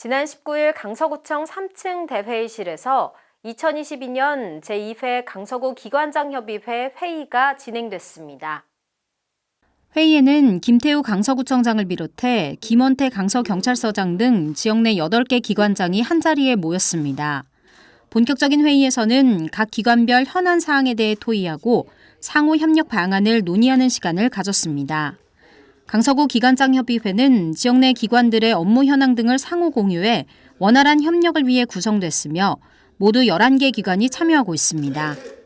지난 19일 강서구청 3층 대회의실에서 2022년 제2회 강서구 기관장협의회 회의가 진행됐습니다. 회의에는 김태우 강서구청장을 비롯해 김원태 강서경찰서장 등 지역 내 8개 기관장이 한자리에 모였습니다. 본격적인 회의에서는 각 기관별 현안 사항에 대해 토의하고 상호 협력 방안을 논의하는 시간을 가졌습니다. 강서구 기관장협의회는 지역 내 기관들의 업무 현황 등을 상호 공유해 원활한 협력을 위해 구성됐으며 모두 11개 기관이 참여하고 있습니다.